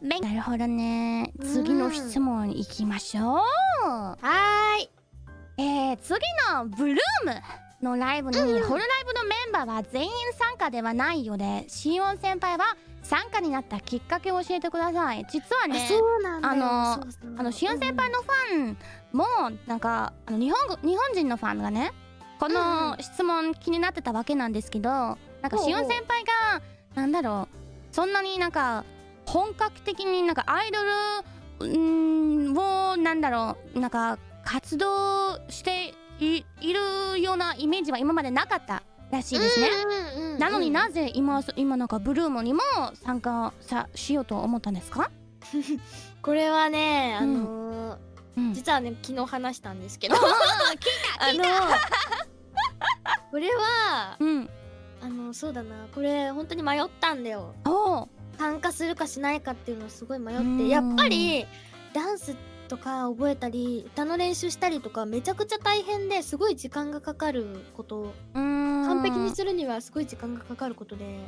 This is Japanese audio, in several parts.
ね。勉なるほどね。次の質問いきましょう。はーい。えー、次のブルームのライブに、ホロライブのメンバーは全員参加ではないようでシオン先輩は参加になったきっかけを教えてください。実はねあのあのシオン先輩のファンもなんかあの日本語日本人のファンがねこの質問気になってたわけなんですけどなんかシオン先輩がなんだろうそんなになんか本格的になんかアイドルんをなんだろうなんか活動していいるようなイメージは今までなかったらしいですね。なのになぜ今今なんかブルームにも参加さしようと思ったんですか？これはねあのーうん、実はね昨日話したんですけどああのこれはうん。あのそうだな。これ本当に迷ったんだよ。参加するかしないかっていうのをすごい迷っうん。てやっぱりダンスとか覚えたり歌の練習したりとかめちゃくちゃ大変ですごい時間がかかること。完完璧にするにはすごい時間がかかることで。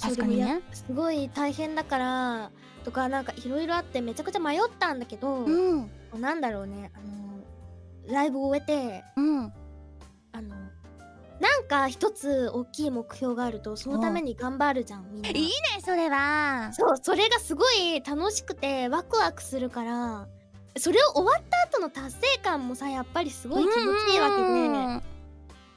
確かにね。すごい大変だからとかなんかいろいろあってめちゃくちゃ迷ったんだけど、うん。なんだろうね。あのライブを終えてうんなんか一つ大きい目標があるとそのために頑張るじゃんみんな。いいねそれは。そうそれがすごい楽しくてワクワクするからそれを終わった後の達成感もさやっぱりすごい気持ちいいわけで、うん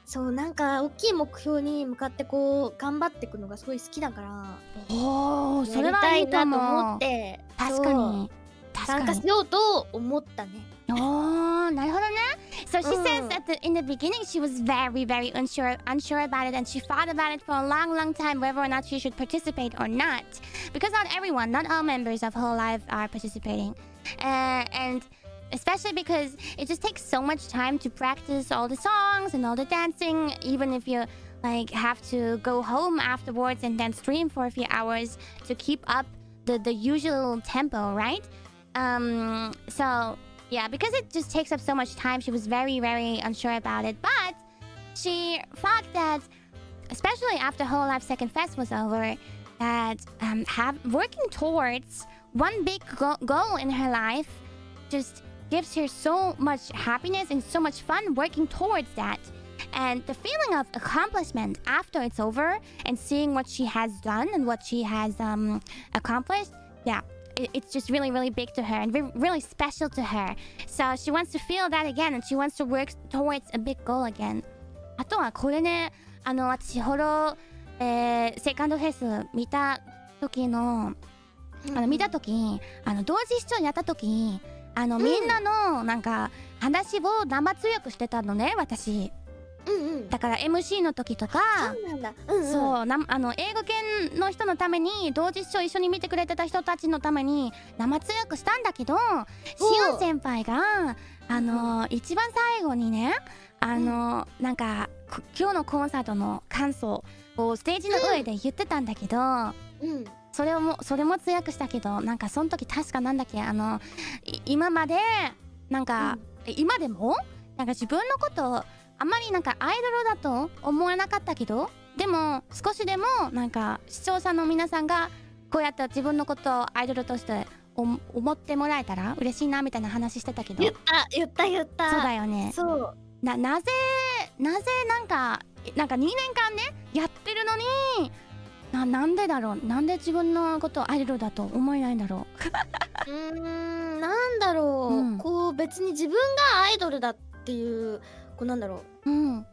そうなんか大きい目標に向かってこう頑張っていくのがすごい好きだからおおそれはいいとなと思って。確かに。参確かに。加しようと思ったね。おーなるほどね So she says Mm. that the, in the beginning she was very very unsure unsure about it and she thought about it for a long long time whether or not she should participate or not. Because not everyone not all members of Whole Life are participating. Uh, and especially because it just takes so much time to practice all the songs and all the dancing even if you like have to go home afterwards and then stream for a few hours to keep up the, the usual tempo right? Um so yeah because it just takes up so much time she was very very unsure about it but she thought that especially after whole life second fest was over that um have working towards one big go- goal in her life just gives her so much happiness and so much fun working towards that. And the feeling of accomplishment after it's over and seeing what she has done and what she has um accomplished yeah it- it's just really really big to her and re- really special to her so she wants to feel that again and she wants to work towards a big goal again あとはこれねあの私ホロ、えーセカンドフェス見た時のあの見た時あの同時視聴やった時あの、うんみんなのなんか話を生通訳してたのね私うんうん。だから MC の時とかそうなんだ。うんうん。そうなあの英語圏の人のために同時視聴一緒に見てくれてた人たちのために生通訳したんだけどシオン先輩があの一番最後にねあの、なんかこ今日のコンサートの感想をステージの上で言ってたんだけど、うん。それをもそれも通訳したけどなんかその時確かなんだっけあのい今までなんか、今でもなんか自分のことをあんまりなんかアイドルだと思わなかったけどでも少しでもなんか視聴者の皆さんがこうやって自分のことをアイドルとしてお思ってもらえたら嬉しいなみたいな話してたけど。言った言った。言ったそうだよね。そう。ななぜなぜなんかなんか2年間ねやってるのにななんでだろう？なんで自分のことをアイドルだと思えないんだろう ーんなんだろう、うん。こう別に自分がアイドルだっていうこうなんだろう。ううん。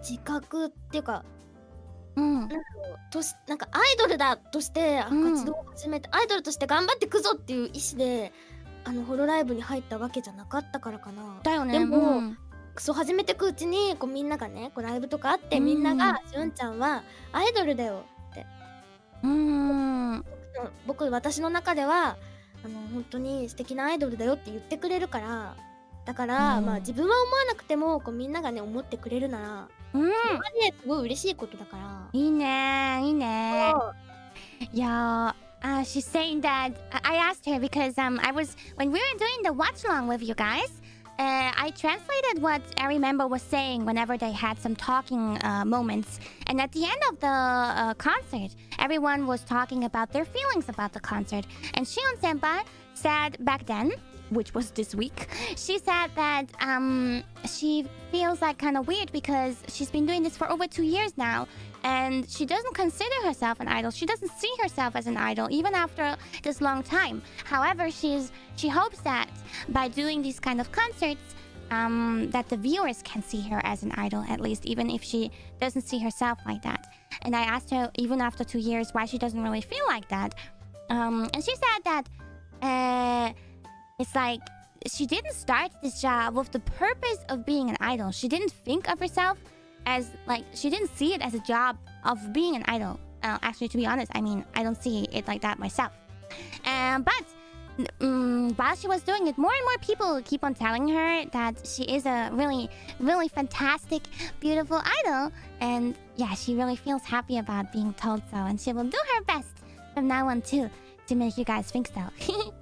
自覚っていうかうん。としなんかアイドルだとして活動を始めて、アイドルとして頑張ってくぞっていう意思であのホロライブに入ったわけじゃなかったからかな。だよね。でもうん。そう始めてくうちにこうみんながねこうライブとかあって、うん。みんなが「しゅんちゃんはアイドルだよ」うん。僕私の中ではあの本当に素敵なアイドルだよって言ってくれるからだから、うんまあ自分は思わなくてもこうみんながね思ってくれるならうんそれすごい嬉しいことだから。いいねいいねそう Yeah, uh, she's saying that I I asked her because um I was when we were doing the watch along with you guys, uh, I translated what every member was saying whenever they had some talking uh, moments. And at the end of the uh, concert, everyone was talking about their feelings about the concert. And Shion Senpai said back then, which was this week, she said that um, she feels like kind of weird because she's been doing this for over two years now and she doesn't consider herself an idol. She doesn't see herself as an idol even after this long time. However, she's she hopes that by doing these kind of concerts, um, that the viewers can see her as an idol at least, even if she doesn't see herself like that. And I asked her even after two years why she doesn't really feel like that, um, and she said that uh, it's like she didn't start this job with the purpose of being an idol. She didn't think of herself as like she didn't see it as a job of being an idol. Uh, actually, to be honest, I mean I don't see it like that myself. Um, but um, while she was doing it, more and more people keep on telling her that she is a really, really fantastic, beautiful idol. And yeah, she really feels happy about being told so, and she will do her best from now on too to make you guys think so.